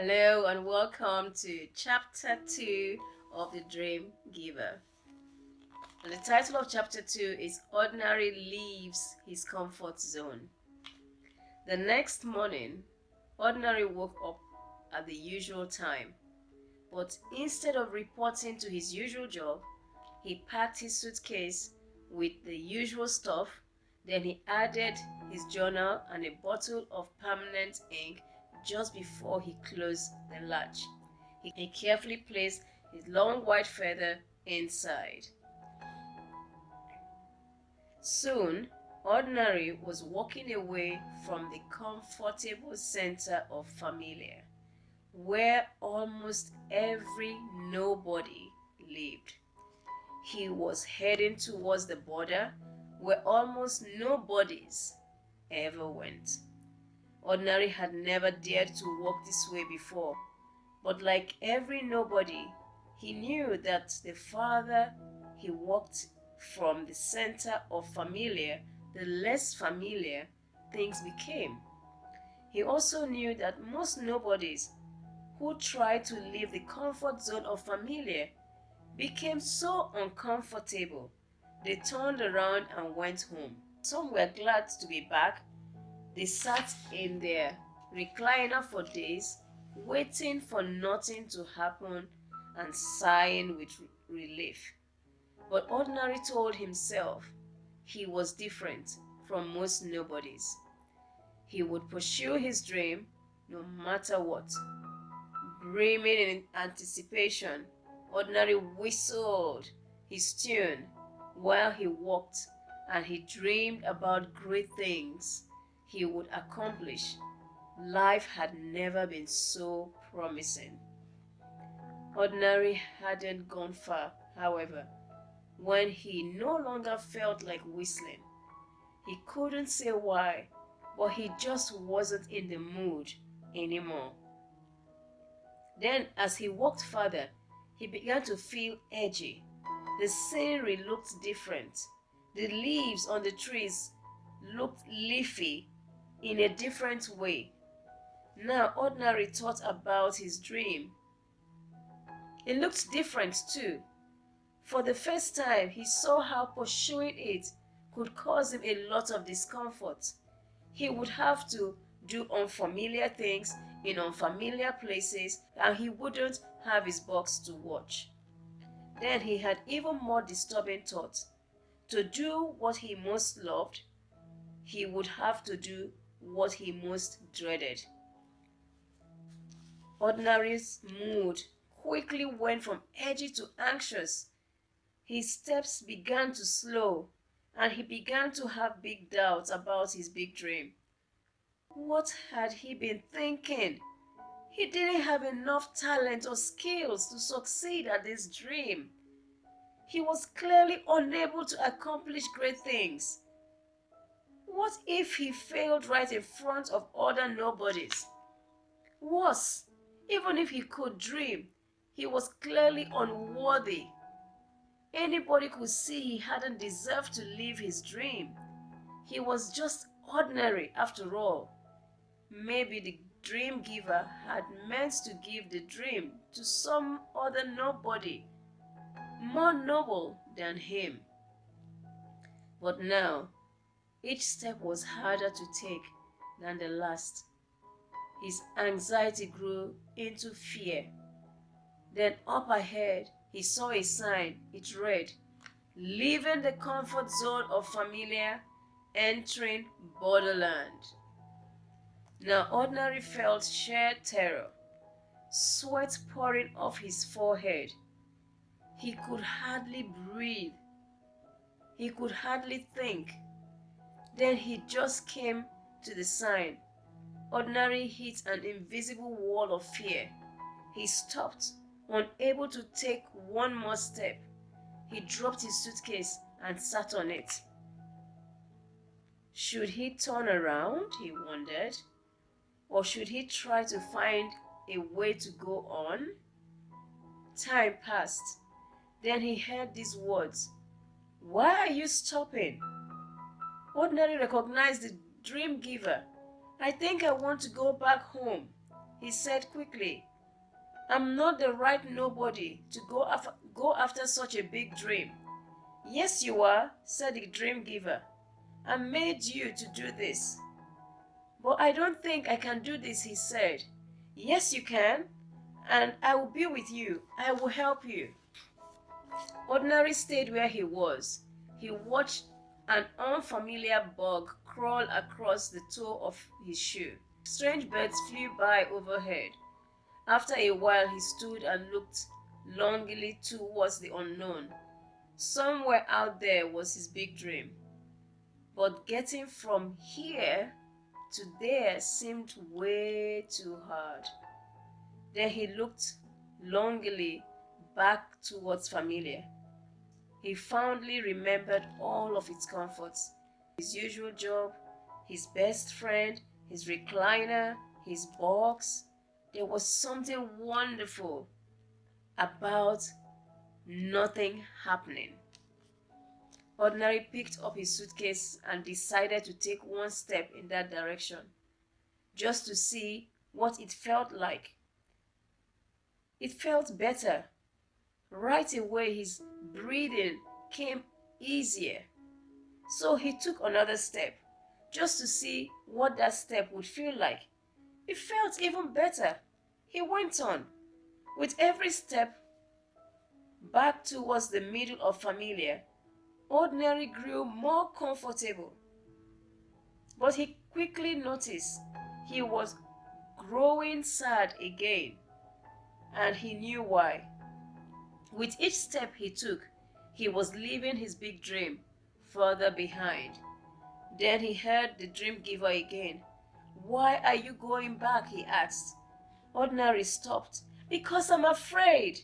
Hello and welcome to chapter 2 of The Dream Giver. And the title of chapter 2 is Ordinary Leaves His Comfort Zone. The next morning, Ordinary woke up at the usual time, but instead of reporting to his usual job, he packed his suitcase with the usual stuff, then he added his journal and a bottle of permanent ink just before he closed the latch. He carefully placed his long white feather inside. Soon, Ordinary was walking away from the comfortable center of Familiar, where almost every nobody lived. He was heading towards the border where almost nobodies ever went. Ordinary had never dared to walk this way before, but like every nobody, he knew that the farther he walked from the center of familiar, the less familiar things became. He also knew that most nobodies who tried to leave the comfort zone of familiar became so uncomfortable they turned around and went home. Some were glad to be back they sat in their recliner for days, waiting for nothing to happen and sighing with relief. But Ordinary told himself he was different from most nobodies. He would pursue his dream no matter what. Brimming in anticipation, Ordinary whistled his tune while he walked and he dreamed about great things he would accomplish, life had never been so promising. Ordinary hadn't gone far, however, when he no longer felt like whistling. He couldn't say why, but he just wasn't in the mood anymore. Then, as he walked further, he began to feel edgy. The scenery looked different. The leaves on the trees looked leafy in a different way. Now, Ordinary thought about his dream. It looked different too. For the first time, he saw how pursuing it could cause him a lot of discomfort. He would have to do unfamiliar things in unfamiliar places and he wouldn't have his box to watch. Then he had even more disturbing thoughts. To do what he most loved, he would have to do what he most dreaded. Ordinary's mood quickly went from edgy to anxious. His steps began to slow, and he began to have big doubts about his big dream. What had he been thinking? He didn't have enough talent or skills to succeed at this dream. He was clearly unable to accomplish great things. What if he failed right in front of other nobodies? Worse, even if he could dream, he was clearly unworthy. Anybody could see he hadn't deserved to live his dream. He was just ordinary after all. Maybe the dream giver had meant to give the dream to some other nobody, more noble than him. But now, each step was harder to take than the last. His anxiety grew into fear. Then up ahead, he saw a sign. It read, Leaving the comfort zone of familiar, entering borderland. Now Ordinary felt sheer terror, sweat pouring off his forehead. He could hardly breathe. He could hardly think. Then he just came to the sign. Ordinary hit an invisible wall of fear. He stopped, unable to take one more step. He dropped his suitcase and sat on it. Should he turn around, he wondered, or should he try to find a way to go on? Time passed. Then he heard these words, Why are you stopping? Ordinary recognized the dream giver. I think I want to go back home. he said quickly. I'm not the right nobody to go, af go after such a big dream. Yes, you are, said the dream giver. I made you to do this. But I don't think I can do this, he said. Yes, you can, and I will be with you. I will help you. Ordinary stayed where he was. He watched an unfamiliar bug crawled across the toe of his shoe. Strange birds flew by overhead. After a while, he stood and looked longingly towards the unknown. Somewhere out there was his big dream. But getting from here to there seemed way too hard. Then he looked longingly back towards familiar. He fondly remembered all of its comforts his usual job, his best friend, his recliner, his box. There was something wonderful about nothing happening. Ordinary picked up his suitcase and decided to take one step in that direction, just to see what it felt like. It felt better. Right away, his breathing came easier. So he took another step, just to see what that step would feel like. It felt even better. He went on. With every step back towards the middle of familiar, ordinary grew more comfortable. But he quickly noticed he was growing sad again, and he knew why. With each step he took, he was leaving his big dream further behind. Then he heard the dream giver again. Why are you going back? he asked. Ordinary stopped. Because I'm afraid.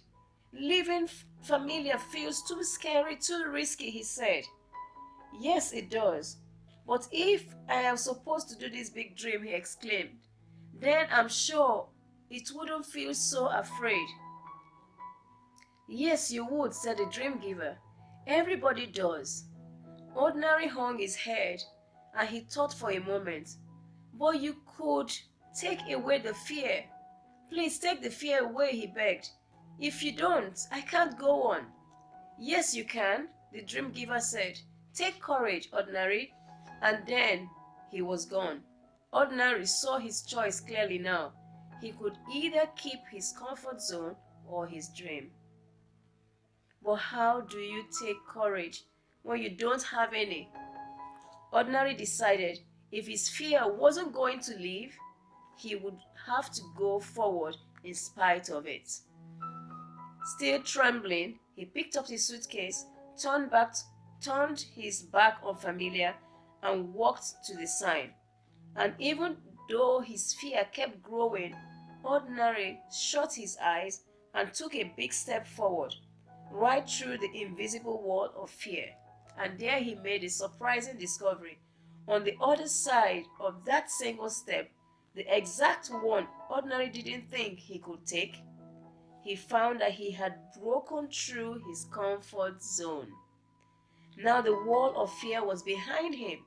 Living familiar feels too scary, too risky, he said. Yes, it does. But if I am supposed to do this big dream, he exclaimed, then I'm sure it wouldn't feel so afraid. Yes, you would, said the dream giver. Everybody does. Ordinary hung his head and he thought for a moment. But you could take away the fear. Please take the fear away, he begged. If you don't, I can't go on. Yes, you can, the dream giver said. Take courage, Ordinary. And then he was gone. Ordinary saw his choice clearly now. He could either keep his comfort zone or his dream. But how do you take courage when you don't have any? Ordinary decided if his fear wasn't going to leave, he would have to go forward in spite of it. Still trembling, he picked up his suitcase, turned back, turned his back on Familiar, and walked to the sign. And even though his fear kept growing, Ordinary shut his eyes and took a big step forward, right through the invisible wall of fear. And there he made a surprising discovery. On the other side of that single step, the exact one Ordinary didn't think he could take, he found that he had broken through his comfort zone. Now the wall of fear was behind him.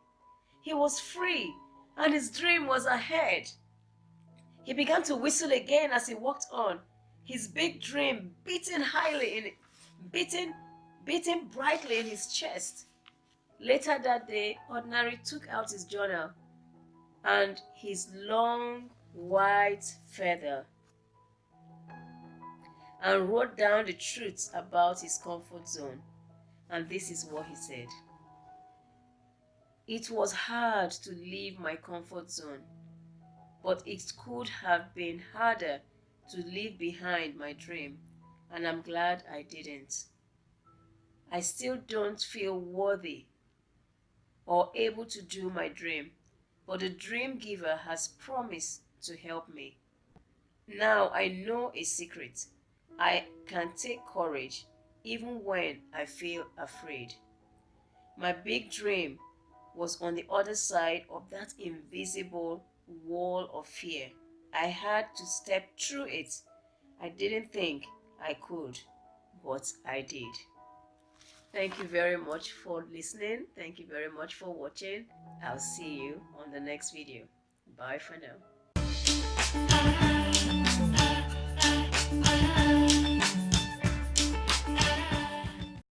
He was free, and his dream was ahead. He began to whistle again as he walked on, his big dream beating highly in beating, beating brightly in his chest. Later that day, Ordinary took out his journal and his long white feather and wrote down the truths about his comfort zone. And this is what he said. It was hard to leave my comfort zone, but it could have been harder to leave behind my dream, and I'm glad I didn't. I still don't feel worthy or able to do my dream, but the dream giver has promised to help me. Now I know a secret. I can take courage even when I feel afraid. My big dream was on the other side of that invisible wall of fear. I had to step through it. I didn't think I could, but I did. Thank you very much for listening. Thank you very much for watching. I'll see you on the next video. Bye for now.